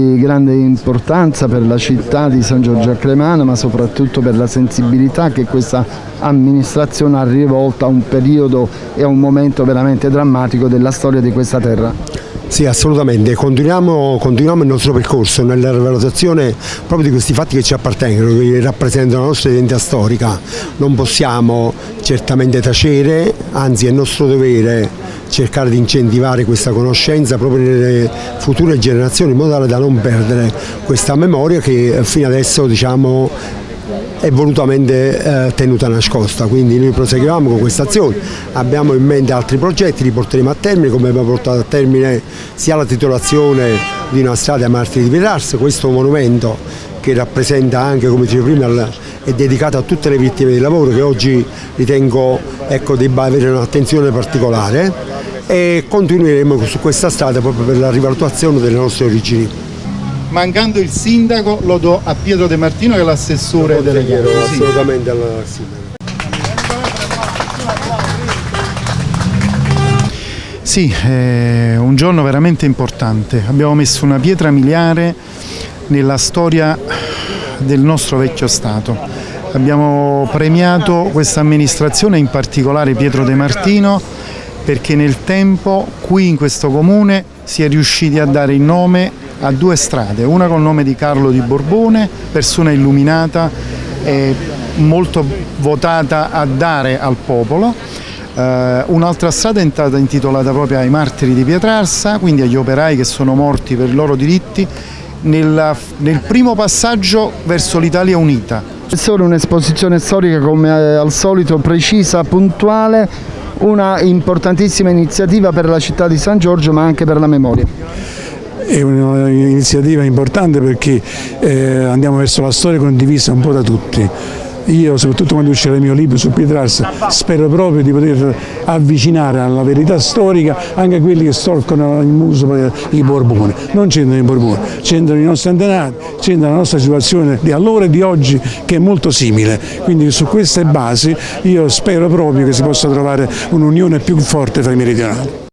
Grande importanza per la città di San Giorgio a Cremana ma soprattutto per la sensibilità che questa amministrazione ha rivolta a un periodo e a un momento veramente drammatico della storia di questa terra. Sì, assolutamente, continuiamo, continuiamo, il nostro percorso nella valutazione proprio di questi fatti che ci appartengono, che rappresentano la nostra identità storica. Non possiamo certamente tacere, anzi è nostro dovere cercare di incentivare questa conoscenza proprio nelle future generazioni in modo tale da non perdere questa memoria che fino adesso diciamo, è volutamente eh, tenuta nascosta, quindi noi proseguiamo con questa azione, abbiamo in mente altri progetti, li porteremo a termine come abbiamo portato a termine sia la titolazione di una strada ai martiri di Pietrars, questo monumento che rappresenta anche, come dicevo prima, è dedicato a tutte le vittime del lavoro che oggi ritengo ecco, debba avere un'attenzione particolare e continueremo su questa strada proprio per la rivalutazione delle nostre origini mancando il sindaco lo do a Pietro De Martino che è l'assessore delegato. Assolutamente al sindaco. Sì, è un giorno veramente importante. Abbiamo messo una pietra miliare nella storia del nostro vecchio Stato. Abbiamo premiato questa amministrazione, in particolare Pietro De Martino, perché nel tempo qui in questo comune si è riusciti a dare il nome a due strade, una col nome di Carlo di Borbone, persona illuminata e molto votata a dare al popolo, Uh, un'altra strada è stata intitolata proprio ai martiri di Pietrarsa, quindi agli operai che sono morti per i loro diritti, nella, nel primo passaggio verso l'Italia unita. È solo un'esposizione storica come al solito precisa, puntuale, una importantissima iniziativa per la città di San Giorgio ma anche per la memoria è un'iniziativa importante perché eh, andiamo verso la storia condivisa un po' da tutti. Io, soprattutto quando uscirà il mio libro su Pietrarsa, spero proprio di poter avvicinare alla verità storica anche quelli che storcono il muso per i Borboni. Non c'entrano i Borboni, c'entrano i nostri antenati, c'entra la nostra situazione di allora e di oggi che è molto simile. Quindi su queste basi io spero proprio che si possa trovare un'unione più forte tra i meridionali.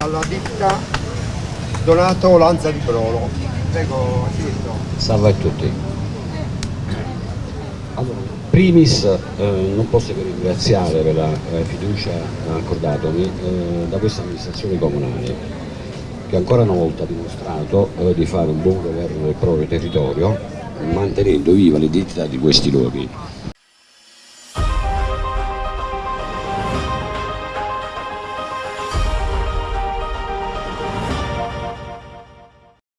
Donato Lanza di Brolo. Prego, Silvio. Salve a tutti. Allora, primis eh, non posso che ringraziare per la eh, fiducia accordatomi eh, da questa amministrazione comunale che ancora una volta ha dimostrato eh, di fare un buon governo del proprio territorio mantenendo viva l'identità di questi luoghi.